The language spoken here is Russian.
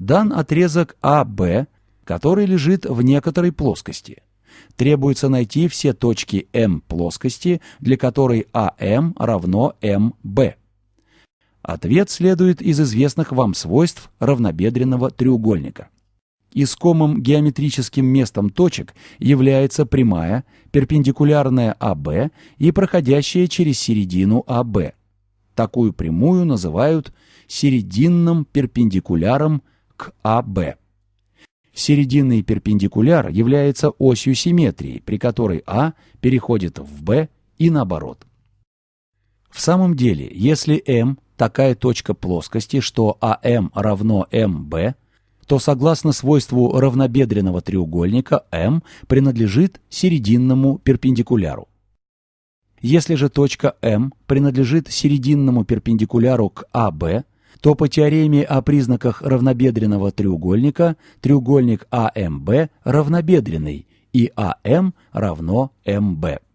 дан отрезок АБ, который лежит в некоторой плоскости. Требуется найти все точки М плоскости, для которой АМ равно МБ. Ответ следует из известных вам свойств равнобедренного треугольника. Искомым геометрическим местом точек является прямая, перпендикулярная АБ и проходящая через середину АБ. Такую прямую называют серединным перпендикуляром к АБ. Серединный перпендикуляр является осью симметрии, при которой А переходит в Б и наоборот. В самом деле, если М такая точка плоскости, что АМ равно МБ, то согласно свойству равнобедренного треугольника М принадлежит серединному перпендикуляру. Если же точка М принадлежит серединному перпендикуляру к АБ, то по теореме о признаках равнобедренного треугольника треугольник АМБ равнобедренный и АМ равно МБ.